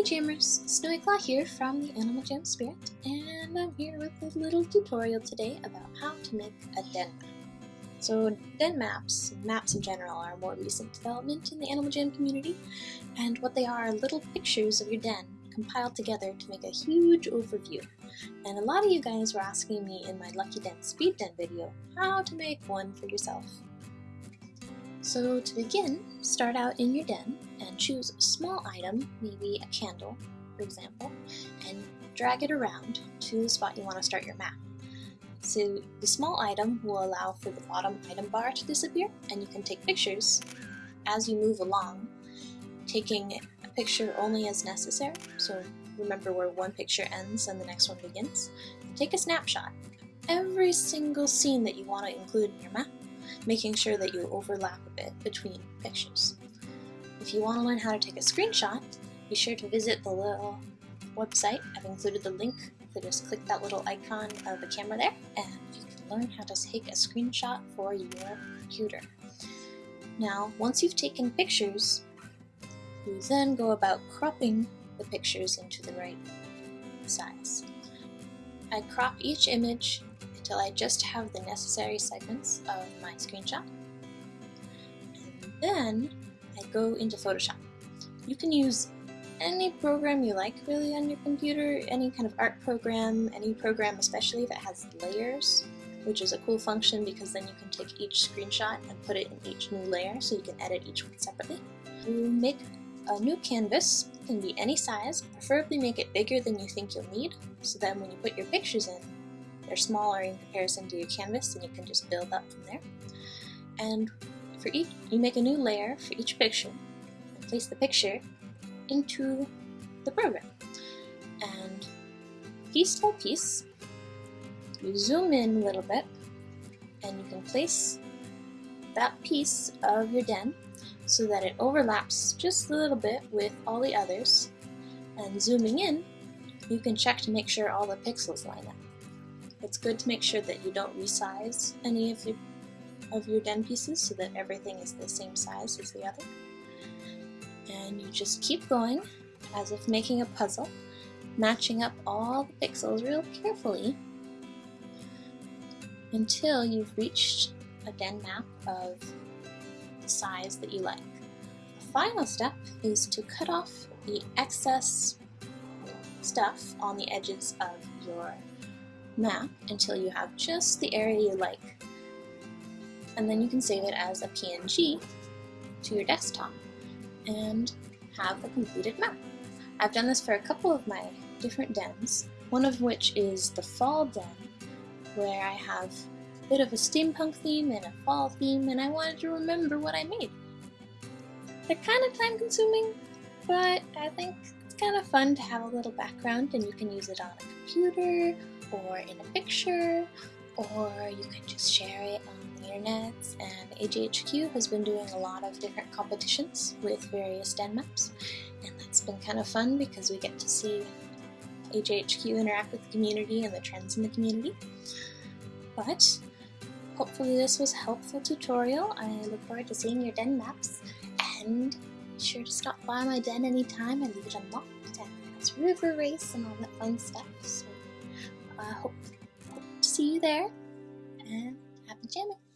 Hey Jammers, Snowy Claw here from the Animal Jam Spirit, and I'm here with a little tutorial today about how to make a den map. So den maps, maps in general, are a more recent development in the Animal Jam community, and what they are are little pictures of your den compiled together to make a huge overview. And a lot of you guys were asking me in my Lucky Den Speed Den video how to make one for yourself. So to begin, start out in your den and choose a small item, maybe a candle, for example, and drag it around to the spot you want to start your map. So the small item will allow for the bottom item bar to disappear, and you can take pictures as you move along, taking a picture only as necessary. So remember where one picture ends and the next one begins. Take a snapshot. Every single scene that you want to include in your map making sure that you overlap a bit between pictures. If you want to learn how to take a screenshot, be sure to visit the little website. I've included the link, so just click that little icon of the camera there, and you can learn how to take a screenshot for your computer. Now, once you've taken pictures, you then go about cropping the pictures into the right size. I crop each image until I just have the necessary segments of my screenshot. And then I go into Photoshop. You can use any program you like really on your computer, any kind of art program, any program especially that has layers, which is a cool function because then you can take each screenshot and put it in each new layer so you can edit each one separately. You make a new canvas, it can be any size, preferably make it bigger than you think you'll need, so then when you put your pictures in, they're smaller in comparison to your canvas and you can just build up from there. And for each, you make a new layer for each picture and place the picture into the program. And piece by piece, you zoom in a little bit and you can place that piece of your den so that it overlaps just a little bit with all the others. And zooming in, you can check to make sure all the pixels line up. It's good to make sure that you don't resize any of your, of your den pieces so that everything is the same size as the other. And you just keep going as if making a puzzle, matching up all the pixels real carefully until you've reached a den map of the size that you like. The final step is to cut off the excess stuff on the edges of your map until you have just the area you like. And then you can save it as a PNG to your desktop and have a completed map. I've done this for a couple of my different dens, one of which is the fall den, where I have a bit of a steampunk theme and a fall theme, and I wanted to remember what I made. They're kind of time consuming, but I think it's kind of fun to have a little background and you can use it on a computer or in a picture, or you can just share it on the internet. And AJHQ has been doing a lot of different competitions with various den maps, and that's been kind of fun because we get to see AJHQ interact with the community and the trends in the community. But hopefully this was a helpful tutorial. I look forward to seeing your den maps, and be sure to stop by my den anytime. I leave it unlocked, and it's river race and all that fun stuff. So there and happy jamming.